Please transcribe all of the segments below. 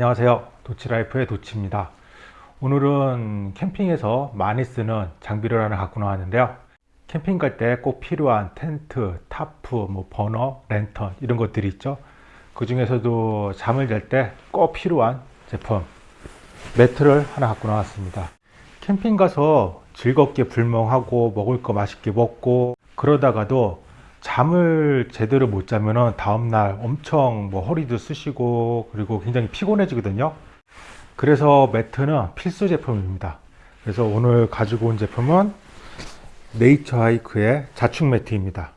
안녕하세요. 도치라이프의 도치입니다. 오늘은 캠핑에서 많이 쓰는 장비를 하나 갖고 나왔는데요. 캠핑 갈 때 꼭 필요한 텐트, 타프, 뭐 버너, 랜턴 이런 것들이 있죠. 그 중에서도 잠을 잘 때 꼭 필요한 제품 매트를 하나 갖고 나왔습니다. 캠핑 가서 즐겁게 불멍하고 먹을 거 맛있게 먹고 그러다가도 잠을 제대로 못 자면은 다음날 엄청 뭐 허리도 쑤시고 그리고 굉장히 피곤해지거든요. 그래서 매트는 필수 제품입니다. 그래서 오늘 가지고 온 제품은 네이처 하이크의 자축 매트입니다.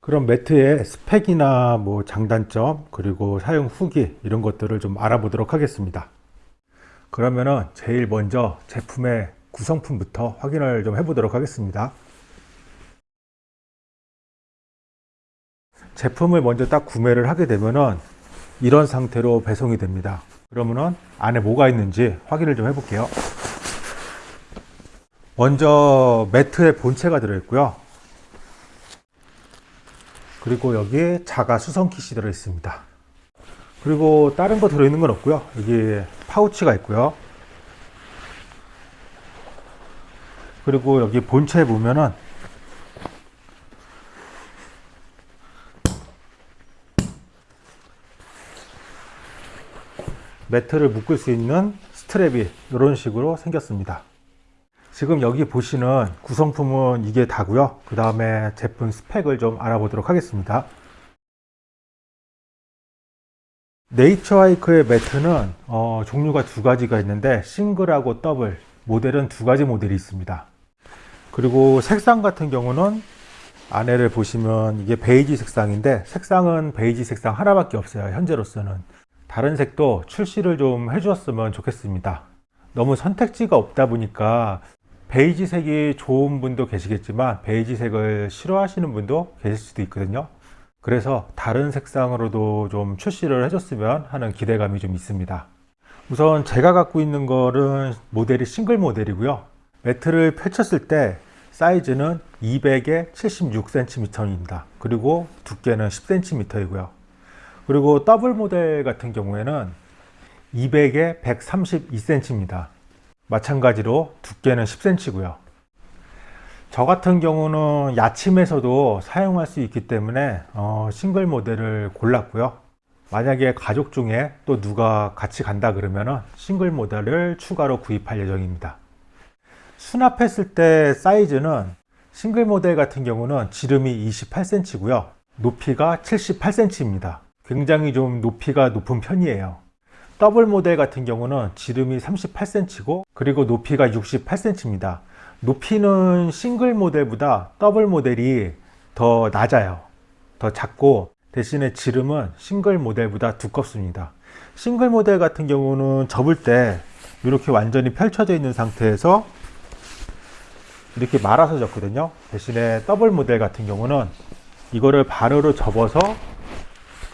그럼 매트의 스펙이나 뭐 장단점 그리고 사용 후기 이런 것들을 좀 알아보도록 하겠습니다. 그러면은 제일 먼저 제품의 구성품부터 확인을 좀 해보도록 하겠습니다 제품을 먼저 딱 구매를 하게 되면은 이런 상태로 배송이 됩니다. 그러면은 안에 뭐가 있는지 확인을 좀 해볼게요. 먼저 매트의 본체가 들어있고요. 그리고 여기 자가 수성 킷이 들어 있습니다. 그리고 다른 거 들어있는 건 없고요. 여기 파우치가 있고요. 그리고 여기 본체에 보면은 매트를 묶을 수 있는 strap이 이런 식으로 생겼습니다. 지금 여기 보시는 구성품은 이게 다고요. 그 다음에 제품 스펙을 좀 알아보도록 하겠습니다. 네이처 하이크의 매트는 어, 종류가 두 가지가 있는데 싱글하고 더블 모델은 두 가지 모델이 있습니다. 그리고 색상 같은 경우는 안에를 보시면 이게 베이지 색상인데 색상은 베이지 색상 하나밖에 없어요 현재로서는 다른 색도 출시를 좀 해주었으면 좋겠습니다. 너무 선택지가 없다 보니까 베이지 색이 좋은 분도 계시겠지만 베이지 색을 싫어하시는 분도 계실 수도 있거든요. 그래서 다른 색상으로도 좀 출시를 해줬으면 하는 기대감이 좀 있습니다. 우선 제가 갖고 있는 거는 모델이 싱글 모델이고요. 매트를 펼쳤을 때 사이즈는 200에 76cm입니다. 그리고 두께는 10cm이고요 그리고 더블 모델 같은 경우에는 200에 132cm입니다 마찬가지로 두께는 10cm고요. 저 같은 경우는 야침에서도 사용할 수 있기 때문에 어, 싱글 모델을 골랐고요. 만약에 가족 중에 또 누가 같이 간다 그러면 싱글 모델을 추가로 구입할 예정입니다. 수납했을 때 사이즈는 싱글 모델 같은 경우는 지름이 28cm 고요. 높이가 78cm입니다 굉장히 좀 높이가 높은 편이에요. 더블 모델 같은 경우는 지름이 38cm고 그리고 높이가 68cm입니다. 높이는 싱글 모델보다 더블 모델이 더 낮아요. 더 작고 대신에 지름은 싱글 모델보다 두껍습니다. 싱글 모델 같은 경우는 접을 때 이렇게 완전히 펼쳐져 있는 상태에서 이렇게 말아서 접거든요. 대신에 더블 모델 같은 경우는 이거를 반으로 접어서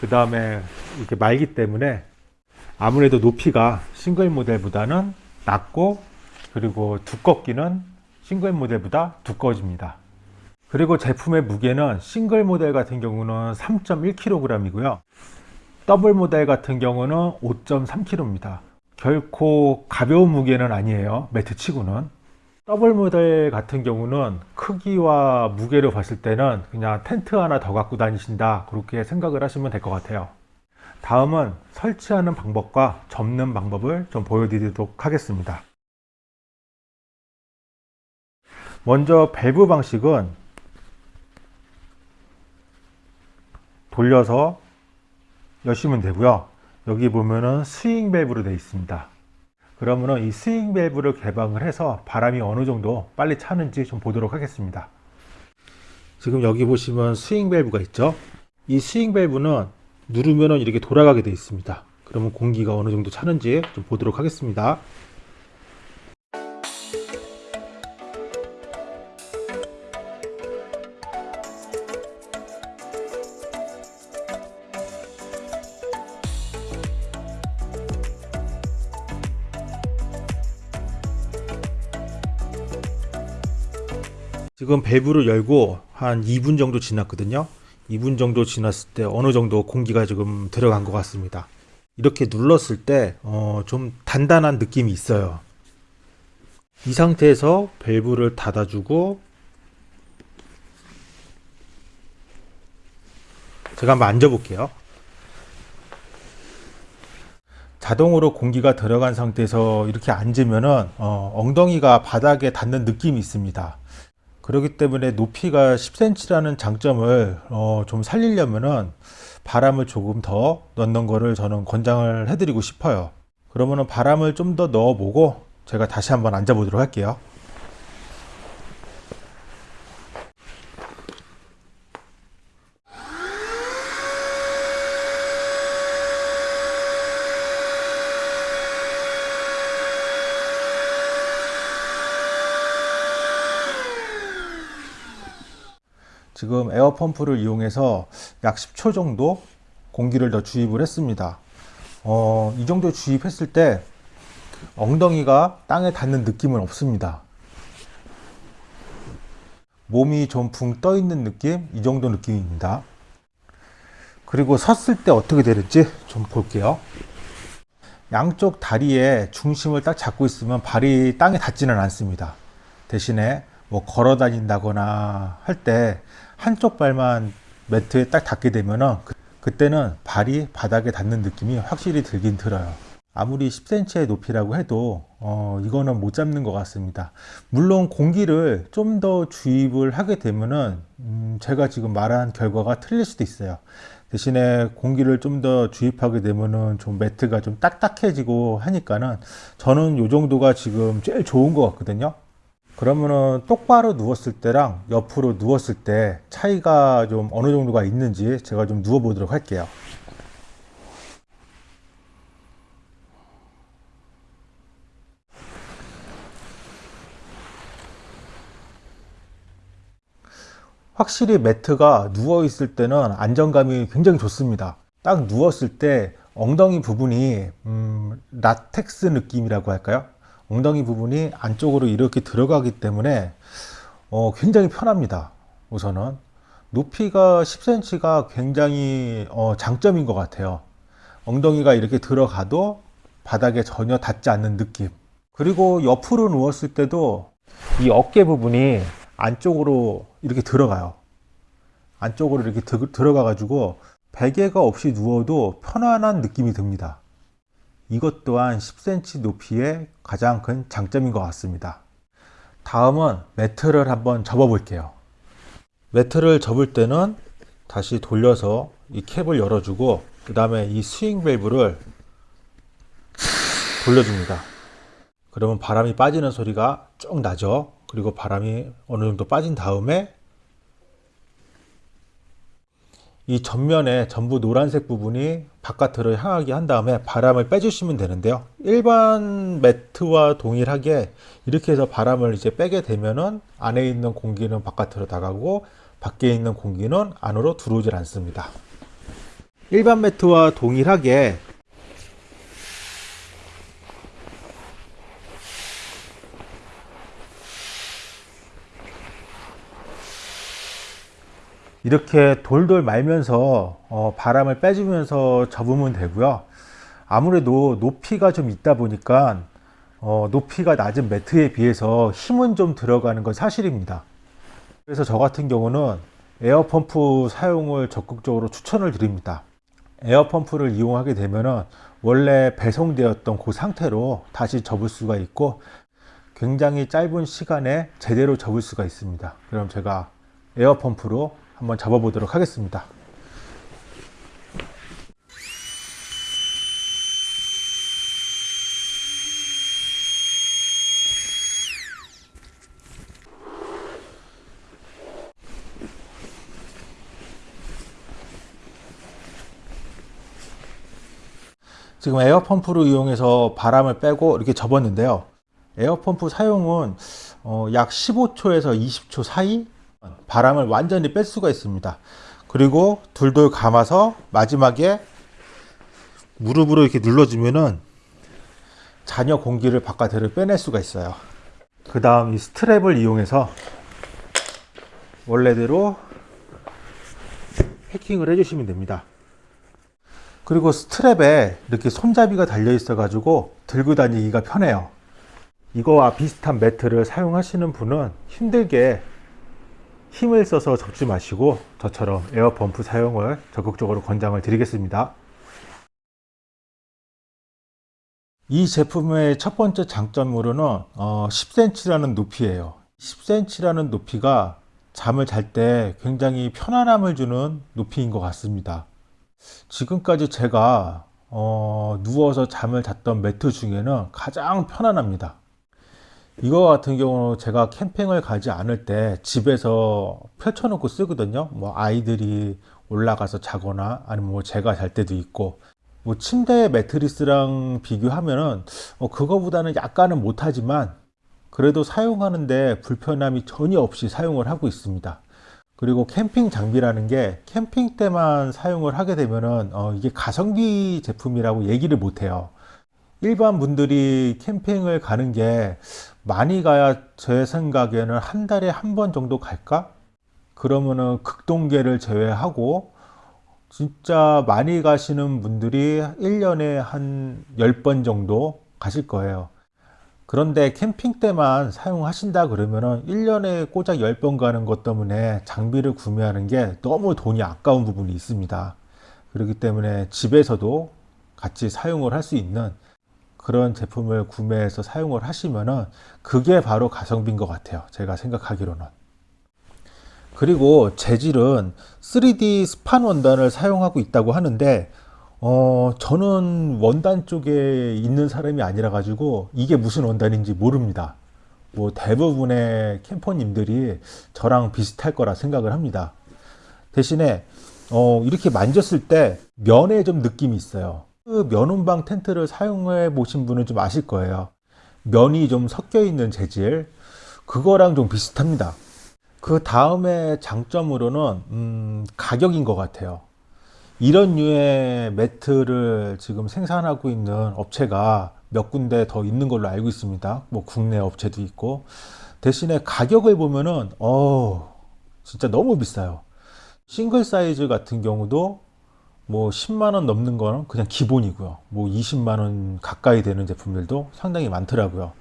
그 다음에 이렇게 말기 때문에 아무래도 높이가 싱글 모델보다는 낮고 그리고 두께는 싱글 모델보다 두꺼워집니다. 그리고 제품의 무게는 싱글 모델 같은 경우는 3.1kg 이고요. 더블 모델 같은 경우는 5.3kg입니다. 결코 가벼운 무게는 아니에요. 매트 치고는 더블 모델 같은 경우는 크기와 무게를 봤을 때는 그냥 텐트 하나 더 갖고 다니신다 그렇게 생각을 하시면 될 것 같아요. 다음은 설치하는 방법과 접는 방법을 좀 보여드리도록 하겠습니다. 먼저 밸브 방식은 돌려서 여시면 되고요. 여기 보면은 스윙 밸브로 되어 있습니다 그러면 이 스윙 밸브를 개방을 해서 바람이 어느 정도 빨리 차는지 좀 보도록 하겠습니다. 지금 여기 보시면 스윙 밸브가 있죠? 이 스윙 밸브는 누르면 이렇게 돌아가게 되어 있습니다. 그러면 공기가 어느 정도 차는지 좀 보도록 하겠습니다 지금 밸브를 열고 한 2분 정도 지났거든요 2분 정도 지났을 때 어느 정도 공기가 지금 들어간 것 같습니다 이렇게 눌렀을 때 어, 좀 단단한 느낌이 있어요. 이 상태에서 밸브를 닫아주고 제가 한번 앉아 볼게요. 자동으로 공기가 들어간 상태에서 이렇게 앉으면은 어, 엉덩이가 바닥에 닿는 느낌이 있습니다. 그렇기 때문에 높이가 10cm라는 장점을 어, 좀 살리려면은 바람을 조금 더 넣는 거를 저는 권장을 해드리고 싶어요. 그러면은 바람을 좀 더 넣어보고 제가 다시 한번 앉아보도록 할게요. 지금 에어펌프를 이용해서 약 10초 정도 공기를 더 주입을 했습니다. 어, 이 정도 주입했을 때 엉덩이가 땅에 닿는 느낌은 없습니다. 몸이 좀 붕 떠 있는 느낌? 이 정도 느낌입니다. 그리고 섰을 때 어떻게 되는지 좀 볼게요. 양쪽 다리에 중심을 딱 잡고 있으면 발이 땅에 닿지는 않습니다. 대신에 뭐 걸어 다닌다거나 할 때 한쪽 발만 매트에 딱 닿게 되면은 그, 그때는 발이 바닥에 닿는 느낌이 확실히 들긴 들어요. 아무리 10cm의 높이라고 해도 어, 이거는 못 잡는 것 같습니다. 물론 공기를 좀 더 주입을 하게 되면은 음, 제가 지금 말한 결과가 틀릴 수도 있어요. 대신에 공기를 좀 더 주입하게 되면은 좀 매트가 좀 딱딱해지고 하니까는 저는 이 정도가 지금 제일 좋은 것 같거든요. 그러면은 똑바로 누웠을 때랑 옆으로 누웠을 때 차이가 좀 어느 정도가 있는지 제가 좀 누워 보도록 할게요. 확실히 매트가 누워 있을 때는 안정감이 굉장히 좋습니다. 딱 누웠을 때 엉덩이 부분이 음, 라텍스 느낌이라고 할까요? 엉덩이 부분이 안쪽으로 이렇게 들어가기 때문에 어, 굉장히 편합니다. 우선은 높이가 10cm가 굉장히 어, 장점인 것 같아요. 엉덩이가 이렇게 들어가도 바닥에 전혀 닿지 않는 느낌. 그리고 옆으로 누웠을 때도 이 어깨 부분이 안쪽으로 이렇게 들어가요. 안쪽으로 이렇게 들어가 가지고 베개가 없이 누워도 편안한 느낌이 듭니다. 이것 또한 10cm 높이의 가장 큰 장점인 것 같습니다. 다음은 매트를 한번 접어 볼게요. 매트를 접을 때는 다시 돌려서 이 캡을 열어주고 그 다음에 이 스윙 밸브를 돌려줍니다. 그러면 바람이 빠지는 소리가 쭉 나죠. 그리고 바람이 어느 정도 빠진 다음에 이 전면에 전부 노란색 부분이 바깥으로 향하게 한 다음에 바람을 빼주시면 되는데요. 일반 매트와 동일하게 이렇게 해서 바람을 이제 빼게 되면은 안에 있는 공기는 바깥으로 나가고 밖에 있는 공기는 안으로 들어오질 않습니다. 일반 매트와 동일하게 이렇게 돌돌 말면서 어, 바람을 빼주면서 접으면 되고요. 아무래도 높이가 좀 있다 보니까 어, 높이가 낮은 매트에 비해서 힘은 좀 들어가는 건 사실입니다. 그래서 저 같은 경우는 에어펌프 사용을 적극적으로 추천을 드립니다. 에어펌프를 이용하게 되면 원래 배송되었던 그 상태로 다시 접을 수가 있고 굉장히 짧은 시간에 제대로 접을 수가 있습니다. 그럼 제가 에어펌프로 한번 잡아 보도록 하겠습니다. 지금 에어펌프를 이용해서 바람을 빼고 이렇게 접었는데요. 에어펌프 사용은 어, 약 15초에서 20초 사이 바람을 완전히 뺄 수가 있습니다. 그리고 둘둘 감아서 마지막에 무릎으로 이렇게 눌러주면은 잔여 공기를 바깥으로 빼낼 수가 있어요. 그 다음 이 스트랩을 이용해서 원래대로 패킹을 해주시면 됩니다. 그리고 스트랩에 이렇게 손잡이가 달려 있어 가지고 들고 다니기가 편해요 이거와 비슷한 매트를 사용하시는 분은 힘들게 힘을 써서 접지 마시고 저처럼 에어펌프 사용을 적극적으로 권장을 드리겠습니다. 이 제품의 첫 번째 장점으로는 어, 10cm라는 높이에요. 10cm라는 높이가 잠을 잘 때 굉장히 편안함을 주는 높이인 것 같습니다. 지금까지 제가 어, 누워서 잠을 잤던 매트 중에는 가장 편안합니다 이거 같은 경우는 제가 캠핑을 가지 않을 때 집에서 펼쳐놓고 쓰거든요. 뭐 아이들이 올라가서 자거나 아니면 뭐 제가 잘 때도 있고. 뭐 침대 매트리스랑 비교하면은 어, 그거보다는 약간은 못하지만 그래도 사용하는데 불편함이 전혀 없이 사용을 하고 있습니다. 그리고 캠핑 장비라는 게 캠핑 때만 사용을 하게 되면은 어, 이게 가성비 제품이라고 얘기를 못해요 일반 분들이 캠핑을 가는 게 많이 가야 제 생각에는 한 달에 한 번 정도 갈까? 그러면은 극동계를 제외하고 진짜 많이 가시는 분들이 1년에 한 10번 정도 가실 거예요. 그런데 캠핑 때만 사용하신다 그러면은 1년에 꼬작 10번 가는 것 때문에 장비를 구매하는 게 너무 돈이 아까운 부분이 있습니다. 그렇기 때문에 집에서도 같이 사용을 할 수 있는 그런 제품을 구매해서 사용을 하시면은 그게 바로 가성비인 것 같아요. 제가 생각하기로는. 그리고 재질은 3D 스판 원단을 사용하고 있다고 하는데 어, 저는 원단 쪽에 있는 사람이 아니라 가지고 이게 무슨 원단인지 모릅니다. 뭐 대부분의 캠퍼님들이 저랑 비슷할 거라 생각을 합니다. 대신에 어, 이렇게 만졌을 때 면에 좀 느낌이 있어요. 그 면온방 텐트를 사용해 보신 분은 좀 아실 거예요. 면이 좀 섞여 있는 재질 그거랑 좀 비슷합니다. 그 다음에 장점으로는 음, 가격인 것 같아요. 이런 류의 매트를 지금 생산하고 있는 업체가 몇 군데 더 있는 걸로 알고 있습니다. 뭐 국내 업체도 있고 대신에 가격을 보면은 어 진짜 너무 비싸요. 싱글 사이즈 같은 경우도 뭐 10만원 넘는 거는 그냥 기본이고요. 뭐 20만원 가까이 되는 제품들도 상당히 많더라고요.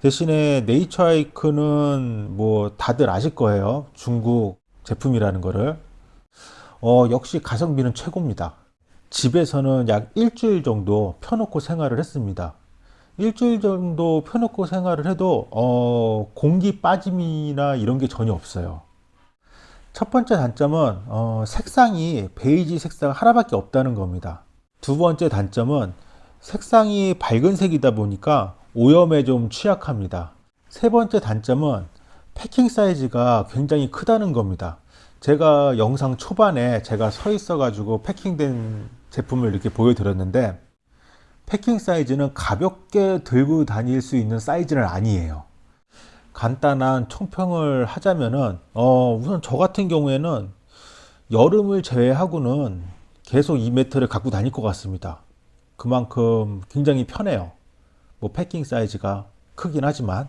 대신에 네이처 하이크는 뭐 다들 아실 거예요. 중국 제품이라는 거를. 어, 역시 가성비는 최고입니다. 집에서는 약 일주일 정도 펴놓고 생활을 했습니다. 일주일 정도 펴놓고 생활을 해도 어, 공기 빠짐이나 이런 게 전혀 없어요. 첫 번째 단점은 어, 색상이 베이지 색상 하나밖에 없다는 겁니다. 두 번째 단점은 색상이 밝은 색이다 보니까 오염에 좀 취약합니다. 세 번째 단점은 패킹 사이즈가 굉장히 크다는 겁니다. 제가 영상 초반에 제가 서 있어 가지고 패킹된 제품을 이렇게 보여드렸는데 패킹 사이즈는 가볍게 들고 다닐 수 있는 사이즈는 아니에요. 간단한 총평을 하자면은 어 우선 저 같은 경우에는 여름을 제외하고는 계속 이 매트를 갖고 다닐 것 같습니다. 그만큼 굉장히 편해요. 뭐 패킹 사이즈가 크긴 하지만.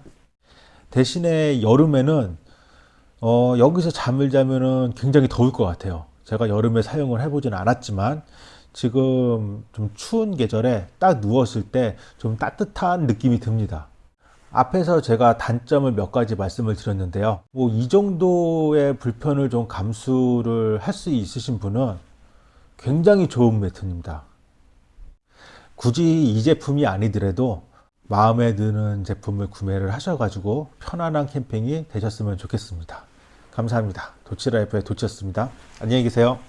대신에 여름에는 어 여기서 잠을 자면은 굉장히 더울 것 같아요. 제가 여름에 사용을 해보진 않았지만 지금 좀 추운 계절에 딱 누웠을 때 좀 따뜻한 느낌이 듭니다 앞에서 제가 단점을 몇 가지 말씀을 드렸는데요. 뭐 이 정도의 불편을 좀 감수를 할 수 있으신 분은 굉장히 좋은 매트입니다. 굳이 이 제품이 아니더라도 마음에 드는 제품을 구매를 하셔가지고 편안한 캠핑이 되셨으면 좋겠습니다. 감사합니다. 도치라이프의 도치였습니다. 안녕히 계세요.